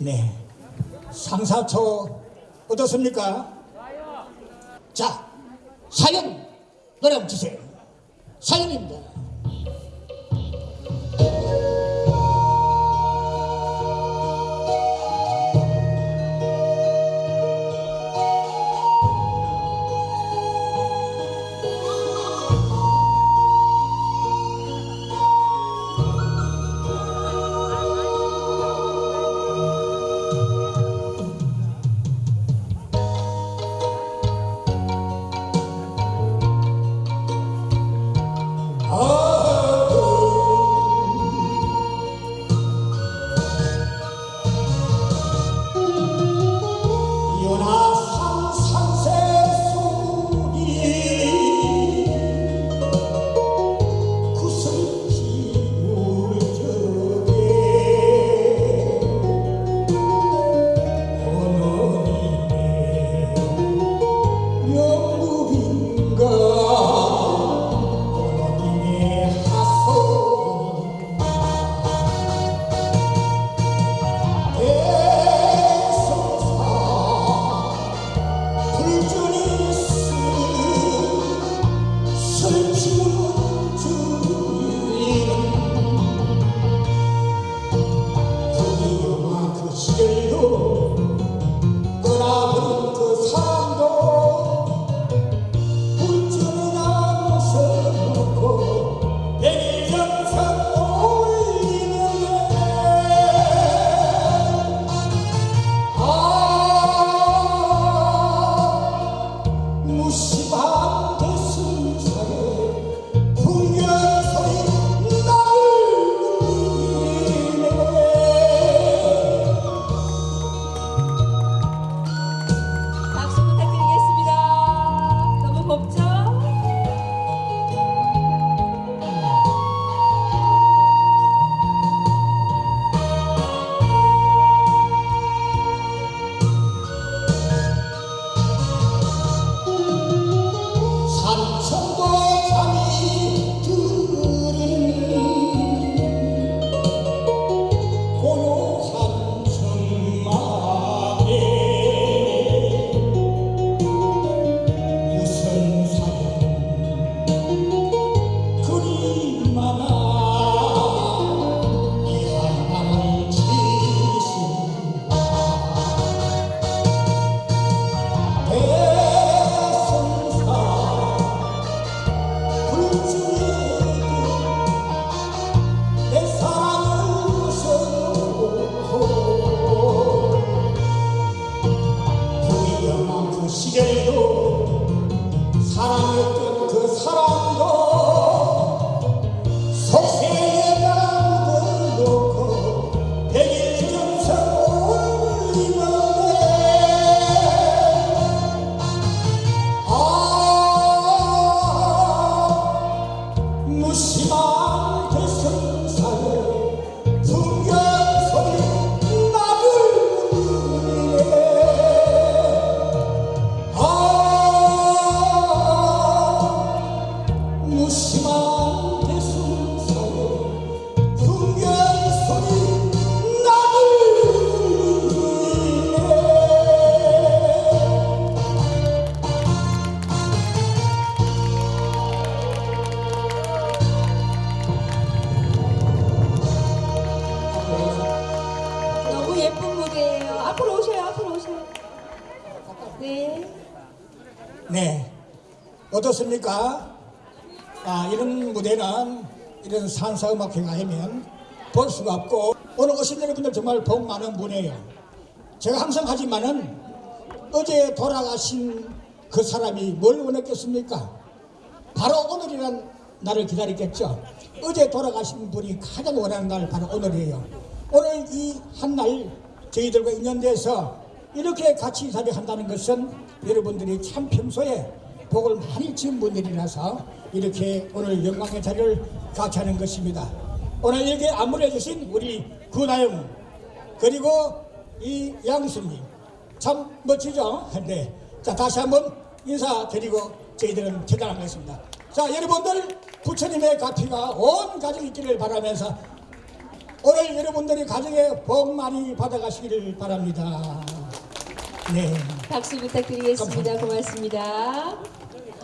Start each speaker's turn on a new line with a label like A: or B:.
A: 네. 상사초 어떻습니까? 자, 사연 노래 한번 주세요. 사연입니다.
B: Deus. 네.
A: 네. 어떻습니까? 아, 이런 무대는 이런 산사음악회가 하면 볼 수가 없고 오늘 오신 여러분들 정말 복 많은 분이에요. 제가 항상 하지만은 어제 돌아가신 그 사람이 뭘 원했겠습니까? 바로 오늘이란 날을 기다렸겠죠. 어제 돌아가신 분이 가장 원하는 날 바로 오늘이에요. 오늘 이 한 날 저희들과 인연돼서 이렇게 같이 자리한다는 것은 여러분들이 참 평소에 복을 많이 지은 분들이라서 이렇게 오늘 영광의 자리를 같이 하는 것입니다. 오늘 여기 안무해 주신 우리 구나영 그리고 이 양수님 참 멋지죠? 네. 자 다시 한번 인사드리고 저희들은 퇴장하겠습니다. 자 여러분들 부처님의 가피가 온 가정 있기를 바라면서
B: 오늘 여러분들이 가정에 복 많이 받아가시기를 바랍니다. 네.
A: 박수 부탁드리겠습니다. 고맙습니다.